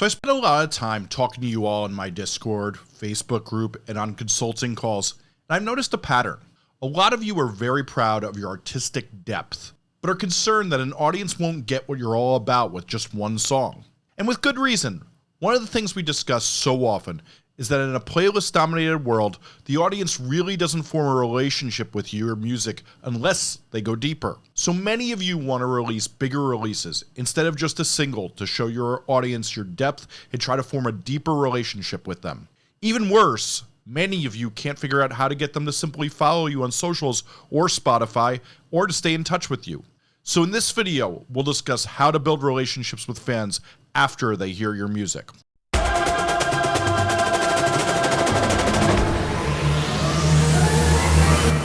So I spent a lot of time talking to you all in my Discord, Facebook group, and on consulting calls, and I've noticed a pattern. A lot of you are very proud of your artistic depth, but are concerned that an audience won't get what you're all about with just one song. And with good reason. One of the things we discuss so often is that in a playlist dominated world, the audience really doesn't form a relationship with your music unless they go deeper. So many of you want to release bigger releases instead of just a single to show your audience your depth and try to form a deeper relationship with them. Even worse, many of you can't figure out how to get them to simply follow you on socials or Spotify or to stay in touch with you. So in this video, we'll discuss how to build relationships with fans after they hear your music.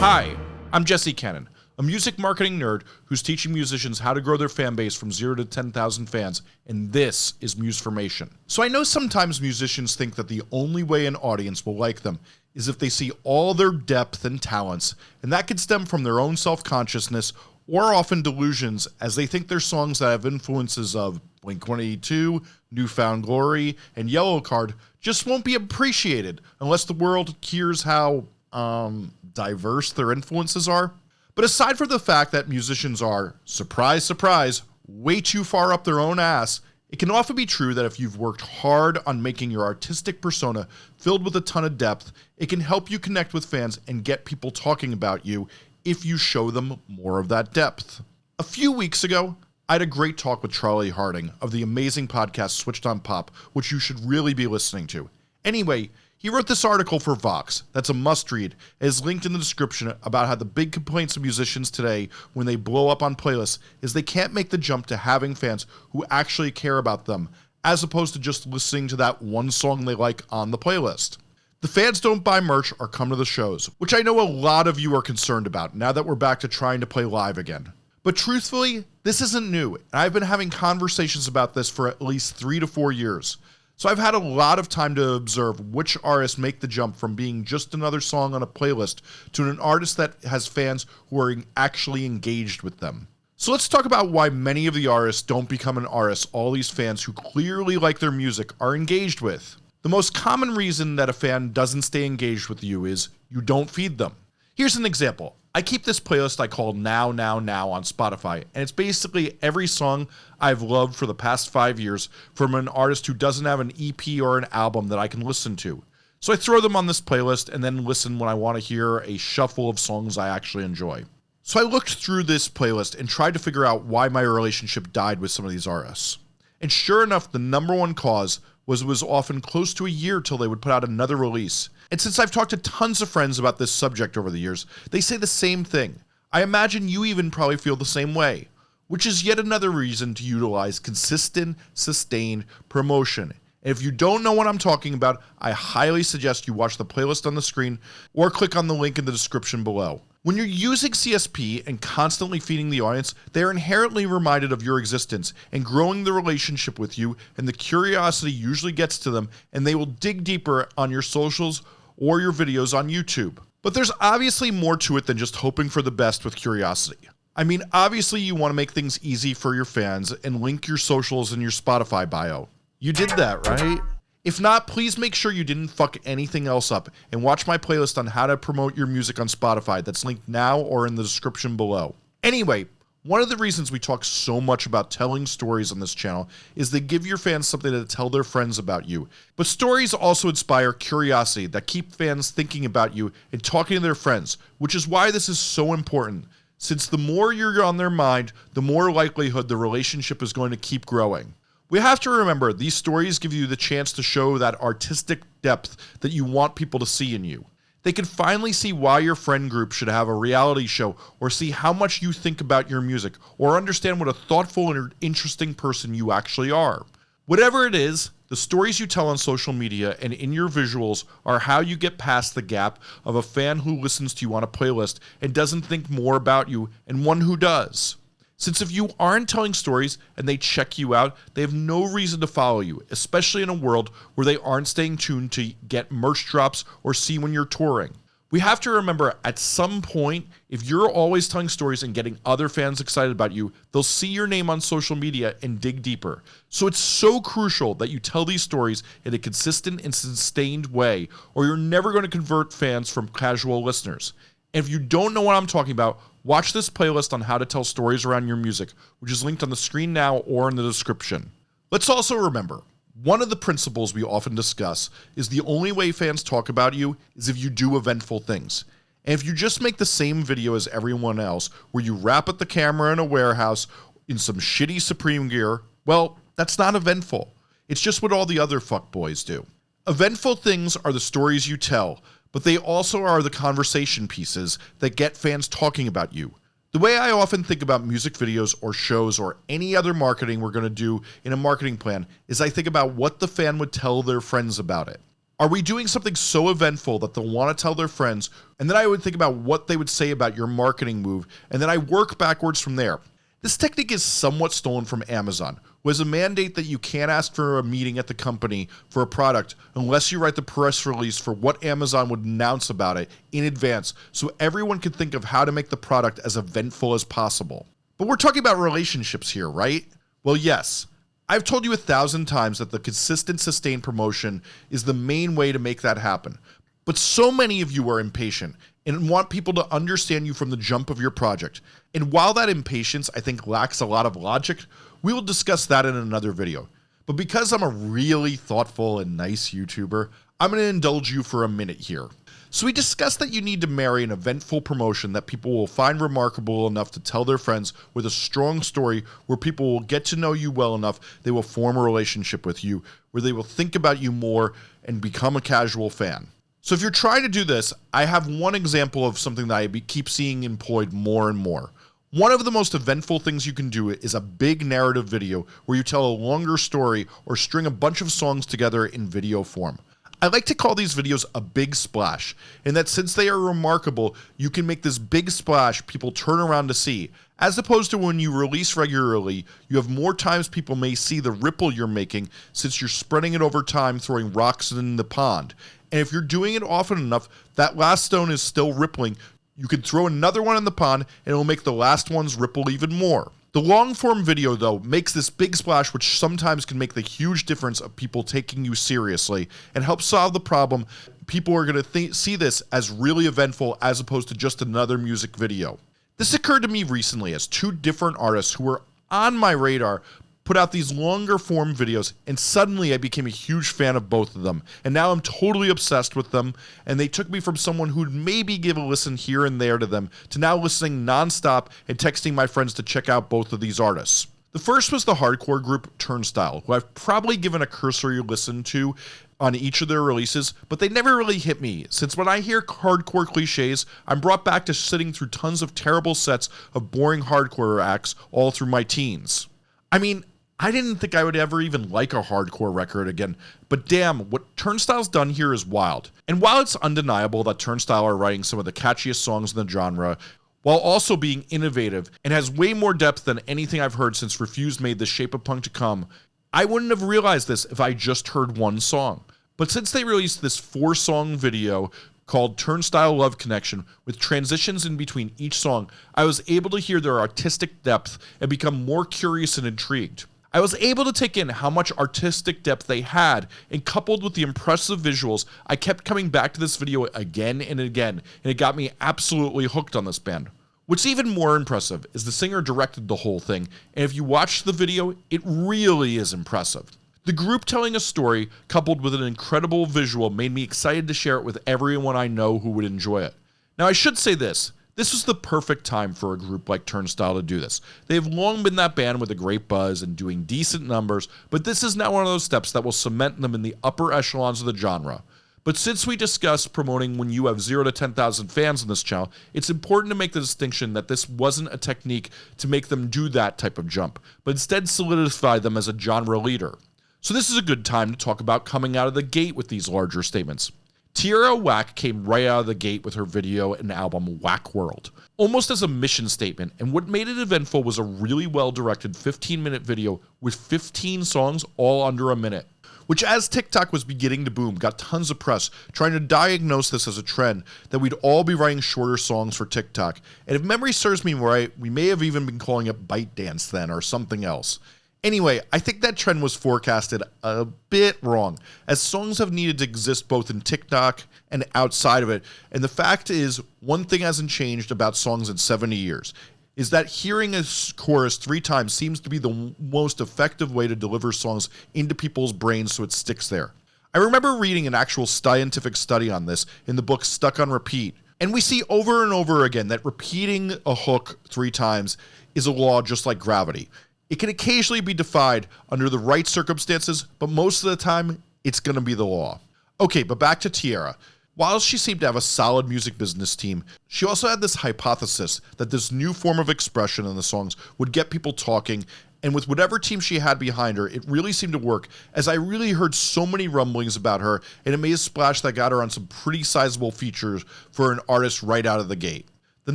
Hi, I'm Jesse Cannon, a music marketing nerd who's teaching musicians how to grow their fan base from 0 to 10,000 fans, and this is Musformation. So I know sometimes musicians think that the only way an audience will like them is if they see all their depth and talents, and that could stem from their own self-consciousness or often delusions as they think their songs that have influences of Blink-182, New Found Glory, and Yellowcard just won't be appreciated unless the world hears how um, diverse their influences are. But aside from the fact that musicians are, surprise, surprise, way too far up their own ass, it can often be true that if you've worked hard on making your artistic persona filled with a ton of depth, it can help you connect with fans and get people talking about you if you show them more of that depth. A few weeks ago, I had a great talk with Charlie Harding of the amazing podcast Switched on Pop, which you should really be listening to. Anyway, he wrote this article for Vox that's a must read. It is linked in the description about how the big complaints of musicians today when they blow up on playlists is they can't make the jump to having fans who actually care about them, as opposed to just listening to that one song they like on the playlist. The fans don't buy merch or come to the shows, which I know a lot of you are concerned about now that we're back to trying to play live again. But truthfully, this isn't new, and I've been having conversations about this for at least three to four years. So I've had a lot of time to observe which artists make the jump from being just another song on a playlist to an artist that has fans who are actually engaged with them. So let's talk about why many of the artists don't become an artist all these fans who clearly like their music are engaged with. The most common reason that a fan doesn't stay engaged with you is you don't feed them. Here's an example. I keep this playlist I call Now Now Now on Spotify, and it's basically every song I've loved for the past five years from an artist who doesn't have an EP or an album that I can listen to. So I throw them on this playlist and then listen when I want to hear a shuffle of songs I actually enjoy. So I looked through this playlist and tried to figure out why my relationship died with some of these artists. And sure enough, the number one cause was it was often close to a year till they would put out another release. And since I've talked to tons of friends about this subject over the years, they say the same thing. I imagine you even probably feel the same way, which is yet another reason to utilize consistent, sustained promotion. And if you don't know what I'm talking about, I highly suggest you watch the playlist on the screen or click on the link in the description below. When you're using CSP and constantly feeding the audience, they are inherently reminded of your existence and growing the relationship with you, and the curiosity usually gets to them, and they will dig deeper on your socials or your videos on YouTube. But there's obviously more to it than just hoping for the best with curiosity. I mean, obviously, you want to make things easy for your fans and link your socials in your Spotify bio. You did that, right? If not, please make sure you didn't fuck anything else up and watch my playlist on how to promote your music on Spotify that's linked now or in the description below. Anyway, one of the reasons we talk so much about telling stories on this channel is they give your fans something to tell their friends about you. But stories also inspire curiosity that keep fans thinking about you and talking to their friends, which is why this is so important. Since the more you're on their mind, the more likelihood the relationship is going to keep growing. We have to remember these stories give you the chance to show that artistic depth that you want people to see in you. They can finally see why your friend group should have a reality show or see how much you think about your music or understand what a thoughtful and interesting person you actually are. Whatever it is, the stories you tell on social media and in your visuals are how you get past the gap of a fan who listens to you on a playlist and doesn't think more about you and one who does. Since if you aren't telling stories and they check you out, they have no reason to follow you, especially in a world where they aren't staying tuned to get merch drops or see when you're touring. We have to remember at some point, if you're always telling stories and getting other fans excited about you, they'll see your name on social media and dig deeper. So it's so crucial that you tell these stories in a consistent and sustained way, or you're never going to convert fans from casual listeners. And if you don't know what I'm talking about, watch this playlist on how to tell stories around your music, which is linked on the screen now or in the description. Let's also remember one of the principles we often discuss is the only way fans talk about you is if you do eventful things. And if you just make the same video as everyone else, where you rap at the camera in a warehouse in some shitty Supreme gear, well, that's not eventful. It's just what all the other fuckboys do. Eventful things are the stories you tell, but they also are the conversation pieces that get fans talking about you. The way I often think about music videos or shows or any other marketing we're going to do in a marketing plan is I think about what the fan would tell their friends about it. Are we doing something so eventful that they'll want to tell their friends? And then I would think about what they would say about your marketing move, and then I work backwards from there. This technique is somewhat stolen from Amazon, who has a mandate that you can't ask for a meeting at the company for a product unless you write the press release for what Amazon would announce about it in advance so everyone can think of how to make the product as eventful as possible. But we're talking about relationships here, right? Well, yes. I've told you a thousand times that the consistent sustained promotion is the main way to make that happen. But so many of you are impatient and want people to understand you from the jump of your project. And while that impatience I think lacks a lot of logic, we will discuss that in another video. But because I'm a really thoughtful and nice YouTuber, I'm going to indulge you for a minute here. So we discussed that you need to marry an eventful promotion that people will find remarkable enough to tell their friends with a strong story where people will get to know you well enough they will form a relationship with you, where they will think about you more and become a casual fan. So if you're trying to do this, I have one example of something that I keep seeing employed more and more. One of the most eventful things you can do is a big narrative video where you tell a longer story or string a bunch of songs together in video form. I like to call these videos a big splash, in that since they are remarkable, you can make this big splash people turn around to see, as opposed to when you release regularly, you have more times people may see the ripple you're making since you're spreading it over time throwing rocks in the pond, and if you're doing it often enough, that last stone is still rippling. You can throw another one in the pond and it'll make the last ones ripple even more. The long form video though makes this big splash which sometimes can make the huge difference of people taking you seriously and help solve the problem people are going to see this as really eventful as opposed to just another music video. This occurred to me recently as two different artists who were on my radar put out these longer form videos and suddenly I became a huge fan of both of them and now I'm totally obsessed with them and they took me from someone who'd maybe give a listen here and there to them to now listening nonstop and texting my friends to check out both of these artists. The first was the hardcore group Turnstile, who I've probably given a cursory listen to on each of their releases, but they never really hit me, since when I hear hardcore cliches, I'm brought back to sitting through tons of terrible sets of boring hardcore acts all through my teens. I mean, I didn't think I would ever even like a hardcore record again, but damn, what Turnstile's done here is wild. And while it's undeniable that Turnstile are writing some of the catchiest songs in the genre, while also being innovative and has way more depth than anything I've heard since Refused made The Shape of Punk to Come, I wouldn't have realized this if I just heard one song. But since they released this four song video called Turnstile Love Connection with transitions in between each song, I was able to hear their artistic depth and become more curious and intrigued. I was able to take in how much artistic depth they had, and coupled with the impressive visuals, I kept coming back to this video again and again, and it got me absolutely hooked on this band. What's even more impressive is the singer directed the whole thing, and if you watch the video, it really is impressive. The group telling a story, coupled with an incredible visual, made me excited to share it with everyone I know who would enjoy it. Now, I should say this this was the perfect time for a group like Turnstile to do this. They have long been that band with a great buzz and doing decent numbers, but this is now one of those steps that will cement them in the upper echelons of the genre. But since we discussed promoting when you have 0 to 10,000 fans on this channel, it's important to make the distinction that this wasn't a technique to make them do that type of jump, but instead solidify them as a genre leader. So this is a good time to talk about coming out of the gate with these larger statements. Tierra Whack came right out of the gate with her video and album Whack World, almost as a mission statement, and what made it eventful was a really well directed 15 minute video with 15 songs all under a minute. which as TikTok was beginning to boom, got tons of press trying to diagnose this as a trend that we'd all be writing shorter songs for TikTok. And if memory serves me right, we may have even been calling it ByteDance then or something else. Anyway, I think that trend was forecasted a bit wrong, as songs have needed to exist both in TikTok and outside of it. And the fact is, one thing hasn't changed about songs in 70 years is that hearing a chorus three times seems to be the most effective way to deliver songs into people's brains so it sticks there. I remember reading an actual scientific study on this in the book Stuck on Repeat, and we see over and over again that repeating a hook three times is a law just like gravity. It can occasionally be defied under the right circumstances, but most of the time, it's going to be the law. Okay, but back to Tierra. While she seemed to have a solid music business team, she also had this hypothesis that this new form of expression in the songs would get people talking, and with whatever team she had behind her, it really seemed to work, as I really heard so many rumblings about her, and it made a splash that got her on some pretty sizable features for an artist right out of the gate. The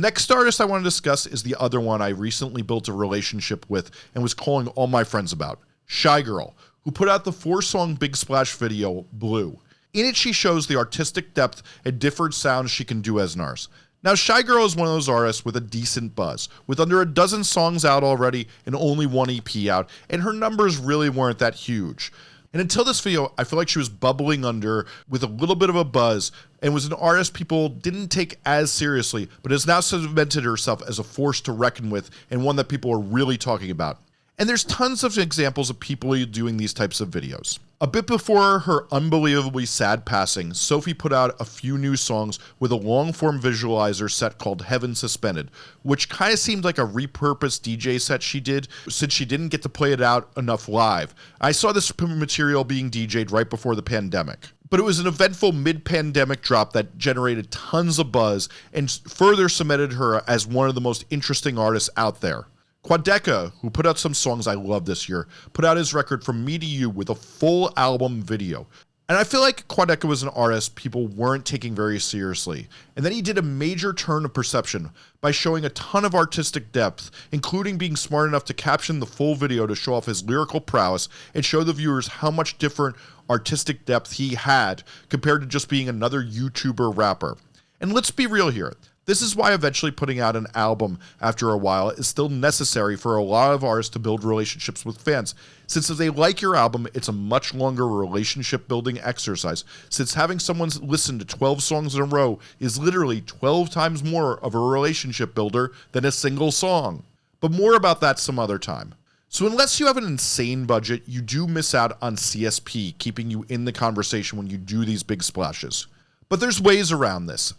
next artist I want to discuss is the other one I recently built a relationship with and was calling all my friends about, Shygirl, who put out the four song Big Splash video, Blue. In it, she shows the artistic depth and different sounds she can do as Nars. Now, Shygirl is one of those artists with a decent buzz, with under a dozen songs out already and only one EP out, and her numbers really weren't that huge. And until this video, I feel like she was bubbling under with a little bit of a buzz and was an artist people didn't take as seriously, but has now cemented herself as a force to reckon with and one that people are really talking about. And there's tons of examples of people doing these types of videos. A bit before her unbelievably sad passing, Sophie put out a few new songs with a long form visualizer set called Heaven Suspended, which kind of seemed like a repurposed DJ set she did since she didn't get to play it out enough live. I saw this material being DJ'd right before the pandemic but it was an eventful mid-pandemic drop that generated tons of buzz and further cemented her as one of the most interesting artists out there. Quadeca, who put out some songs I love this year, put out his record From Me to You with a full album video. And I feel like Quadeca was an artist people weren't taking very seriously. And then he did a major turn of perception by showing a ton of artistic depth, including being smart enough to caption the full video to show off his lyrical prowess and show the viewers how much different artistic depth he had compared to just being another YouTuber rapper. And let's be real here. This is why eventually putting out an album after a while is still necessary for a lot of artists to build relationships with fans. Since if they like your album, it's a much longer relationship building exercise, since having someone listen to 12 songs in a row is literally 12 times more of a relationship builder than a single song. But more about that some other time. So unless you have an insane budget, you do miss out on CSP keeping you in the conversation when you do these big splashes. But there's ways around this.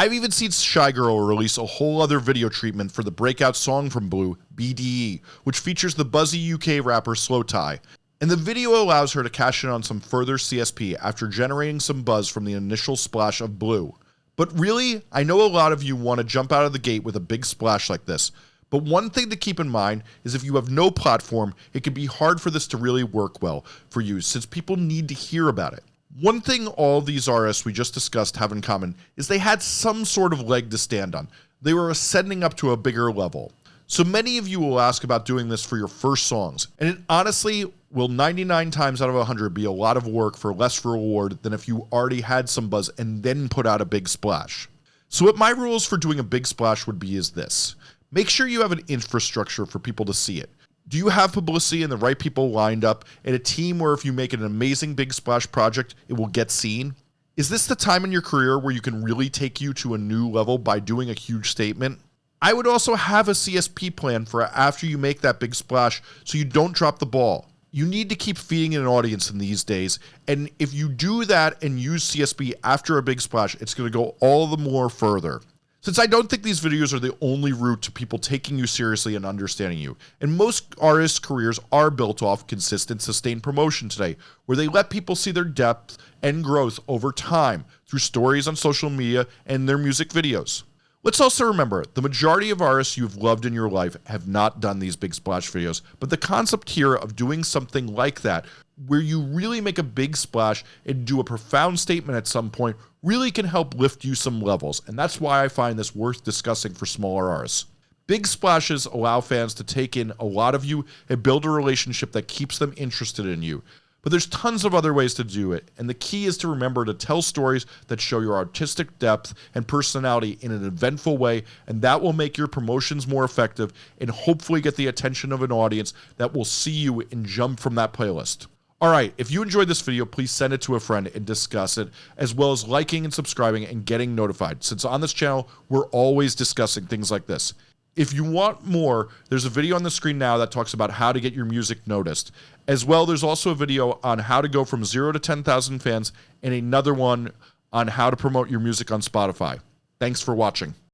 I've even seen Shygirl release a whole other video treatment for the breakout song from Blue, BDE, which features the buzzy UK rapper Slowthai. And the video allows her to cash in on some further CSP after generating some buzz from the initial splash of Blue. But really, I know a lot of you want to jump out of the gate with a big splash like this. But one thing to keep in mind is if you have no platform, it can be hard for this to really work well for you since people need to hear about it. One thing all these RS we just discussed have in common is they had some sort of leg to stand on. They were ascending up to a bigger level. So many of you will ask about doing this for your first songs, and it honestly will 99 times out of 100 be a lot of work for less reward than if you already had some buzz and then put out a big splash. So what my rules for doing a big splash would be is this. Make sure you have an infrastructure for people to see it. Do you have publicity and the right people lined up and a team where if you make an amazing big splash project, it will get seen? Is this the time in your career where you can really take you to a new level by doing a huge statement? I would also have a CSP plan for after you make that big splash so you don't drop the ball. You need to keep feeding an audience in these days, and if you do that and use CSP after a big splash, it's going to go all the more further. Since I don't think these videos are the only route to people taking you seriously and understanding you, and most artists' careers are built off consistent, sustained promotion today, where they let people see their depth and growth over time through stories on social media and their music videos. Let's also remember, the majority of artists you've loved in your life have not done these big splash videos, but the concept here of doing something like that, where you really make a big splash and do a profound statement at some point, really can help lift you some levels, and that's why I find this worth discussing for smaller artists. Big splashes allow fans to take in a lot of you and build a relationship that keeps them interested in you. But there's tons of other ways to do it, and the key is to remember to tell stories that show your artistic depth and personality in an eventful way, and that will make your promotions more effective and hopefully get the attention of an audience that will see you and jump from that playlist. Alright, if you enjoyed this video, please send it to a friend and discuss it, as well as liking and subscribing and getting notified, since on this channel, we're always discussing things like this. If you want more, there's a video on the screen now that talks about how to get your music noticed. As well, there's also a video on how to go from 0 to 10,000 fans and another one on how to promote your music on Spotify. Thanks for watching.